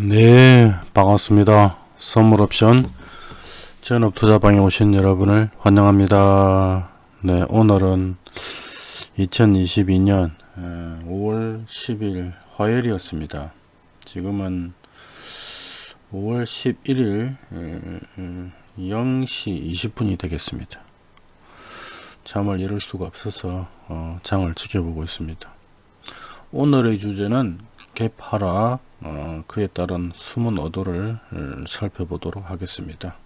네 반갑습니다. 선물 옵션. 전업 투자방에 오신 여러분을 환영합니다. 네 오늘은 2022년 5월 10일 화요일이었습니다. 지금은 5월 11일 0시 20분이 되겠습니다. 잠을 이룰 수가 없어서 어, 장을 지켜보고 있습니다. 오늘의 주제는 개파라 어, 그에 따른 숨은 어도를 살펴보도록 하겠습니다.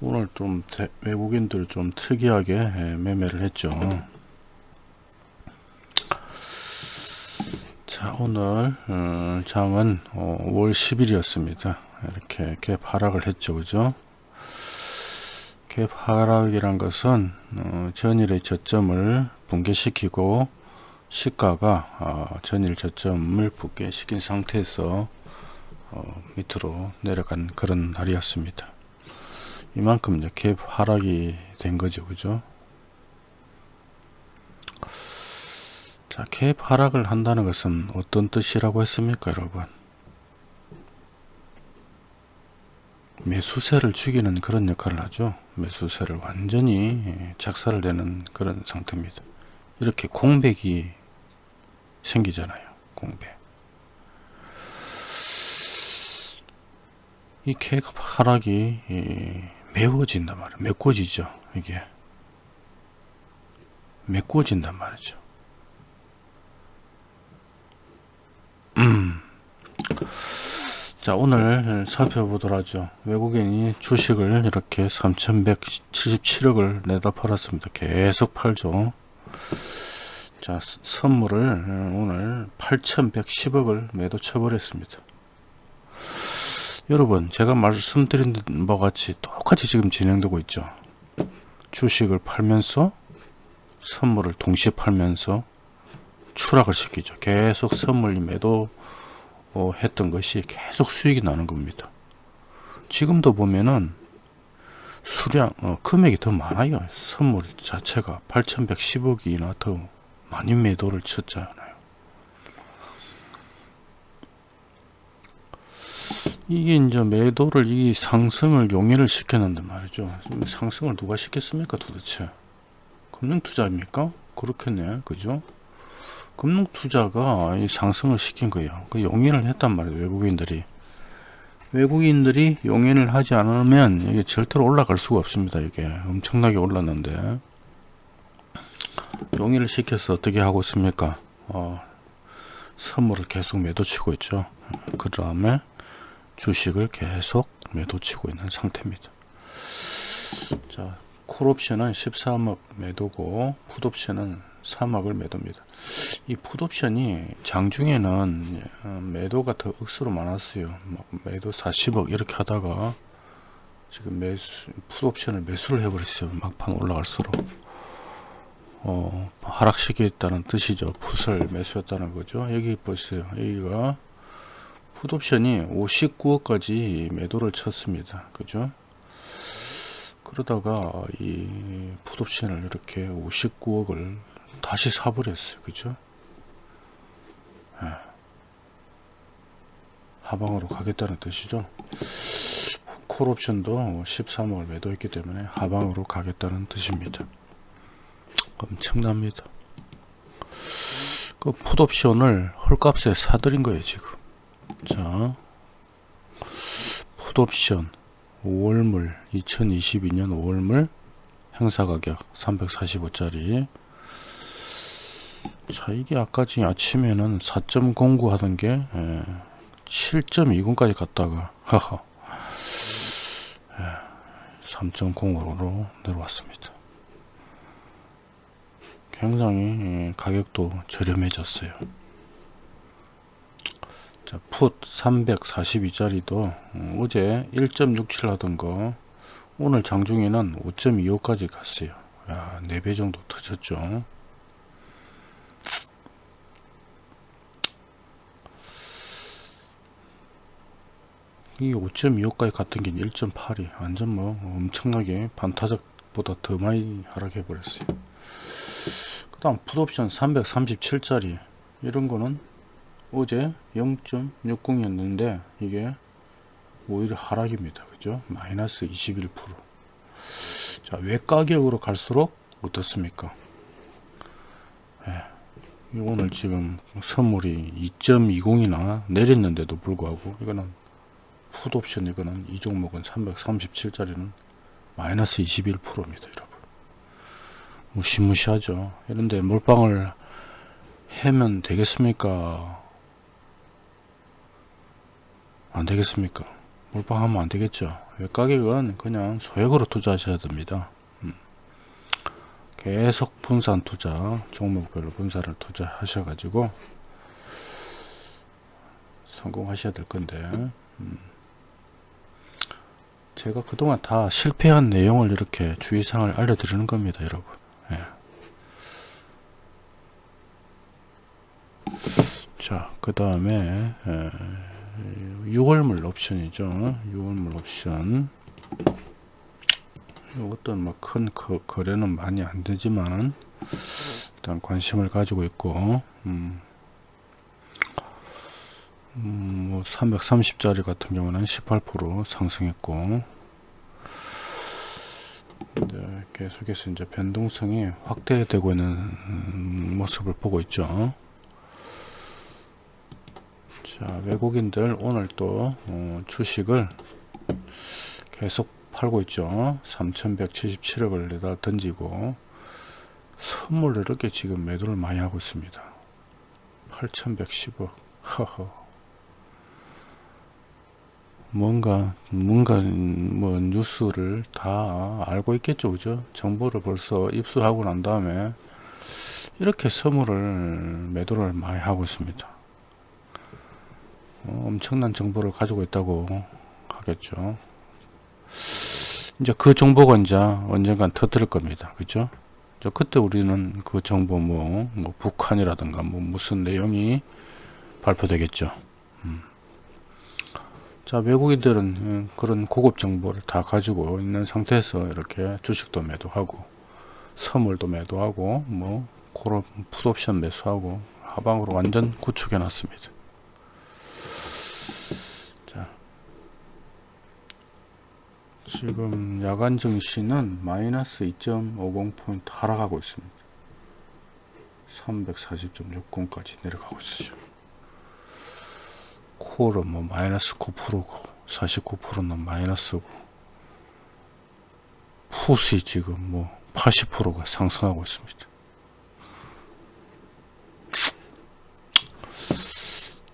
오늘 좀 대, 외국인들 좀 특이하게 매매를 했죠. 자 오늘 어, 장은 어, 5월 10일이었습니다. 이렇게 갭 하락을 했죠. 그죠? 갭 하락이란 것은 어, 전일의 저점을 붕괴시키고 시가가 어, 전일 저점을 붙게 시킨 상태에서 어, 밑으로 내려간 그런 날이었습니다. 이만큼 이제 갭 하락이 된 거죠. 그죠? 자, 갭 하락을 한다는 것은 어떤 뜻이라고 했습니까, 여러분? 매수세를 죽이는 그런 역할을 하죠. 매수세를 완전히 작살을 내는 그런 상태입니다. 이렇게 공백이 생기잖아요. 공백. 이 계급 하락이 메워진단 말이에요. 메꿔지죠. 이게 메꿔진단 말이죠. 음. 자 오늘 살펴보도록 하죠. 외국인이 주식을 이렇게 3177억을 내다 팔았습니다. 계속 팔죠. 자 선물을 오늘 8110억을 매도 쳐버렸습니다. 여러분 제가 말씀드린 바 같이 똑같이 지금 진행되고 있죠? 주식을 팔면서 선물을 동시에 팔면서 추락을 시키죠. 계속 선물 매도 어, 했던 것이 계속 수익이 나는 겁니다. 지금도 보면은 수량 어, 금액이 더 많아요. 선물 자체가 8110억이나 더 많이 매도를 쳤잖아요. 이게 이제 매도를 이 상승을 용인을 시켰는데 말이죠. 상승을 누가 시켰습니까 도대체? 금융투자입니까? 그렇겠네. 그죠? 금융투자가 이 상승을 시킨 거예요. 그 용인을 했단 말이에요. 외국인들이. 외국인들이 용인을 하지 않으면 이게 절대로 올라갈 수가 없습니다. 이게 엄청나게 올랐는데 용의를 시켜서 어떻게 하고 있습니까? 어, 선물을 계속 매도치고 있죠. 그 다음에 주식을 계속 매도치고 있는 상태입니다. 자 콜옵션은 13억 매도고 풋옵션은 3억을 매도입니다. 이 풋옵션이 장중에는 어, 매도가 더 억수로 많았어요. 매도 40억 이렇게 하다가 지금 매수 풋옵션을 매수를 해버렸어요. 막판 올라갈수록 어, 하락시켰다는 뜻이죠. 풋을 매수했다는 거죠. 여기 보세요. 여기가 풋옵션이 59억까지 매도를 쳤습니다. 그죠? 그러다가 이 풋옵션을 이렇게 59억을 다시 사버렸어요. 그죠? 네. 하방으로 가겠다는 뜻이죠. 콜옵션도 13억을 매도했기 때문에 하방으로 가겠다는 뜻입니다. 엄청납니다. 그 풋옵션을 헐값에 사들인 거예요 지금. 자, 풋옵션 5월물 2022년 5월물 행사가격 345짜리 자 이게 아까 지금 아침에는 4.09 하던 게 7.20까지 예, 갔다가 하하 3.05로 예, 내려왔습니다 굉장히 예, 가격도 저렴해졌어요. 자, 풋 342짜리도 어, 어제 1.67 하던 거 오늘 장중에는 5.25까지 갔어요. 야, 4배 정도 터졌죠. 이 5.25까지 갔던 게 1.8이. 완전 뭐 엄청나게 반타작보다 더 많이 하락해 버렸어요 다음 풋옵션 337짜리 이런 거는 어제 0.60이었는데 이게 오히려 하락입니다. 그죠? 마이너스 21%. 자, 외가격으로 갈수록 어떻습니까? 예, 오늘 지금 선물이 2.20이나 내렸는데도 불구하고 이거는 풋옵션 이거는 이 종목은 337짜리는 마이너스 21%입니다. 무시무시하죠. 이런데 몰빵을 하면 되겠습니까? 안 되겠습니까? 몰빵하면 안 되겠죠. 가격은 그냥 소액으로 투자하셔야 됩니다. 음. 계속 분산 투자, 종목별로 분산을 투자하셔 가지고 성공하셔야 될 건데, 음. 제가 그동안 다 실패한 내용을 이렇게 주의사항을 알려드리는 겁니다, 여러분. 예. 자, 그 다음에 6월물 옵션이죠. 6월물 옵션. 어떤 뭐큰 거래는 많이 안 되지만 일단 관심을 가지고 있고 음, 음, 뭐 330짜리 같은 경우는 18% 상승했고 네, 계속해서 이제 변동성이 확대되고 있는 음, 모습을 보고 있죠. 자, 외국인들 오늘 또 어, 주식을 계속 팔고 있죠. 3177억을 내다 던지고 선물을 이렇게 지금 매도를 많이 하고 있습니다. 8110억. 허허. 뭔가 뭔가 뭐 뉴스를 다 알고 있겠죠 그죠? 정보를 벌써 입수하고 난 다음에 이렇게 선물을 매도를 많이 하고 있습니다. 어, 엄청난 정보를 가지고 있다고 하겠죠. 이제 그 정보가 이제 언젠간 터뜨릴 겁니다. 그죠? 그때 우리는 그 정보 뭐, 뭐 북한이라든가 뭐 무슨 내용이 발표되겠죠. 음. 자 외국인들은 음, 그런 고급 정보를 다 가지고 있는 상태에서 이렇게 주식도 매도하고 선물도 매도하고 뭐 그런 풋옵션 매수하고 하방으로 완전 구축해 놨습니다. 자 지금 야간 증시는 마이너스 2.50포인트 하락하고 있습니다. 340.60까지 내려가고 있어요 콜은 뭐 마이너스 9%고 49%는 마이너스고 푸시 지금 뭐 80%가 상승하고 있습니다.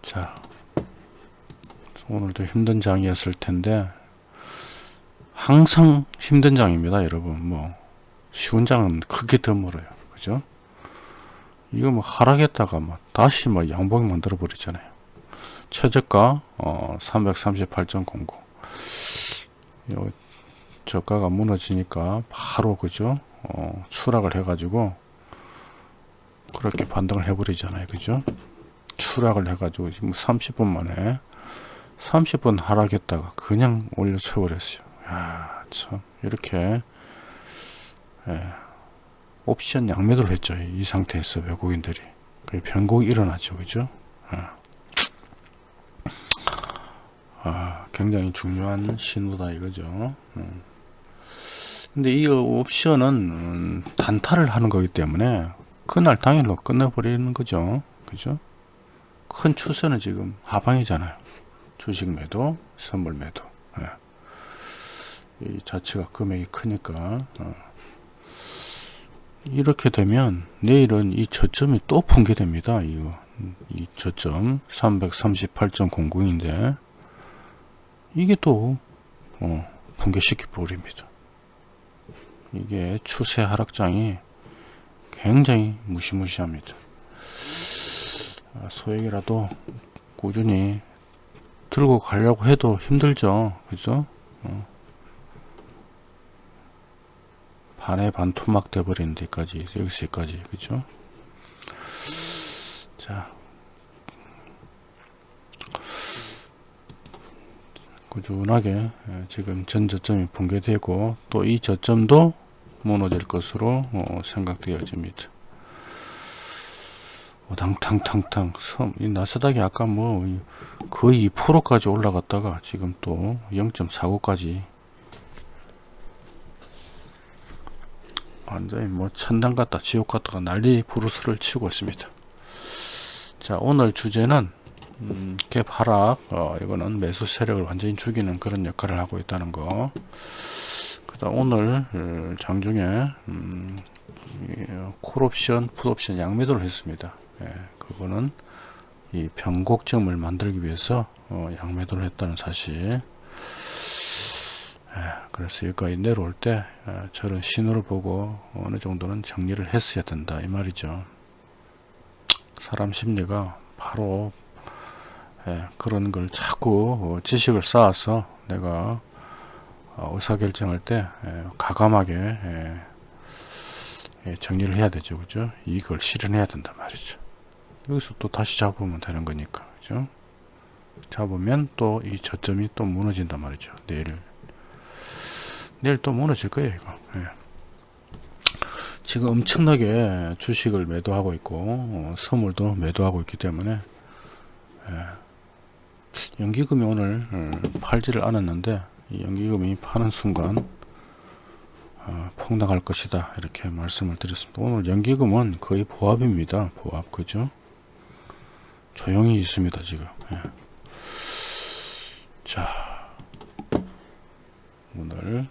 자 오늘도 힘든 장이었을 텐데 항상 힘든 장입니다 여러분. 뭐 쉬운 장은 크게 드물어요. 그죠? 이거 뭐 하락했다가 뭐 다시 뭐 양봉 만들어 버리잖아요 최저가 어, 338.09 요 저가가 무너지니까 바로 그죠? 어, 추락을 해 가지고 그렇게 반등을 해 버리잖아요. 그죠? 추락을 해 가지고 지금 30분 만에 30분 하락했다가 그냥 올려쳐 버렸어요. 야참. 이렇게 예, 옵션 양매도를 했죠 이 상태에서 외국인들이. 변곡이 일어나죠 그죠? 예. 아, 굉장히 중요한 신호다 이거죠. 음. 근데 이 옵션은 음, 단타를 하는 거기 때문에 그날 당일로 끝내버리는 거죠. 그죠? 큰 추세는 지금 하방이잖아요. 주식 매도, 선물 매도. 네. 이 자체가 금액이 크니까 어. 이렇게 되면 내일은 이 저점이 또 붕괴됩니다. 이거 이 저점 338.00인데 이게 또 어, 붕괴시켜 버립니다. 이게 추세 하락장이 굉장히 무시무시합니다. 아, 소액이라도 꾸준히 들고 가려고 해도 힘들죠. 그죠? 어. 반에 반 토막 돼버리는 데까지 여기서까지 그죠? 자 꾸준하게 예, 지금 전 저점이 붕괴되고 또 이 저점도 무너질 것으로 어, 생각되어집니다. 오당탕탕탕 섬, 이 나스닥이 아까 뭐 거의 2%까지 올라갔다가 지금 또 0.49까지 완전히 뭐 천당 같다 지옥 같다가 난리 부르스를 치고 있습니다 자 오늘 주제는 음, 갭 하락 어, 이거는 매수 세력을 완전히 죽이는 그런 역할을 하고 있다는 거. 그다음 오늘 어, 장중에 음, 콜옵션 풋옵션 양매도를 했습니다. 예, 그거는 이 변곡점을 만들기 위해서 어, 양매도를 했다는 사실. 예, 그래서 여기까지 내려올 때 어, 저런 신호를 보고 어느 정도는 정리를 했어야 된다 이 말이죠. 사람 심리가 바로 예, 그런 걸 자꾸 어, 지식을 쌓아서 내가 어, 의사결정할 때 예, 가감하게 예, 예, 정리를 해야 되죠. 그죠? 이걸 실현해야 된단 말이죠. 여기서 또 다시 잡으면 되는 거니까. 그죠? 잡으면 또 이 저점이 또 무너진단 말이죠. 내일. 내일 또 무너질 거예요 이거. 예. 지금 엄청나게 주식을 매도하고 있고 어, 선물도 매도하고 있기 때문에 예. 연기금이 오늘 어, 팔지를 않았는데 이 연기금이 파는 순간 어, 폭락할 것이다 이렇게 말씀을 드렸습니다. 오늘 연기금은 거의 보합입니다. 보합 그죠? 조용히 있습니다 지금. 예. 자 오늘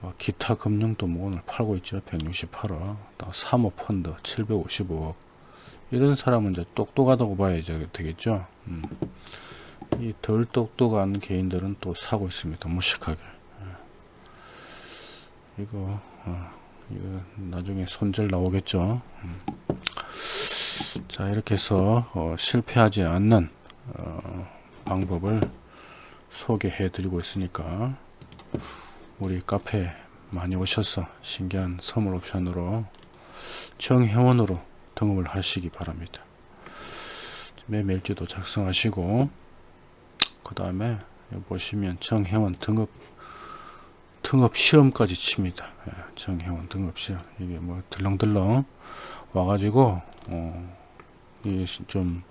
뭐 기타 금융도 뭐 오늘 팔고 있죠. 168억 또 사모펀드 755억. 이런 사람은 이제 똑똑하다고 봐야 되겠죠 음. 이덜 똑똑한 개인들은 또 사고 있습니다 무식하게 예. 이거 어, 이거 나중에 손절 나오겠죠 음. 자 이렇게 해서 어, 실패하지 않는 어, 방법을 소개해 드리고 있으니까 우리 카페 많이 오셔서 신기한 선물 옵션으로 정회원으로 등록을 하시기 바랍니다 매매일지도 작성하시고 그 다음에 보시면 정회원 등급 등급 시험까지 칩니다 예, 정회원 등급 시험 이게 뭐 들렁들렁 와가지고 어, 이좀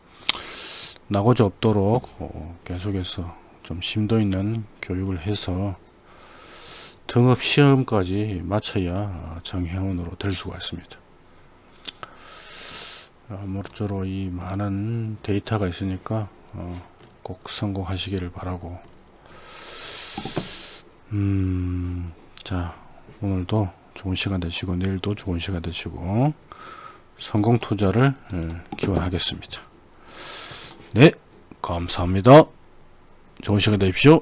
나고자 없도록 어, 계속해서 좀 심도 있는 교육을 해서 등업 시험까지 마쳐야 정회원으로 될 수가 있습니다. 아무쪼록 이 많은 데이터가 있으니까 어, 꼭 성공하시기를 바라고 음, 자 오늘도 좋은 시간 되시고 내일도 좋은 시간 되시고 성공 투자를 기원하겠습니다. 네 감사합니다. 좋은 시간 되십시오.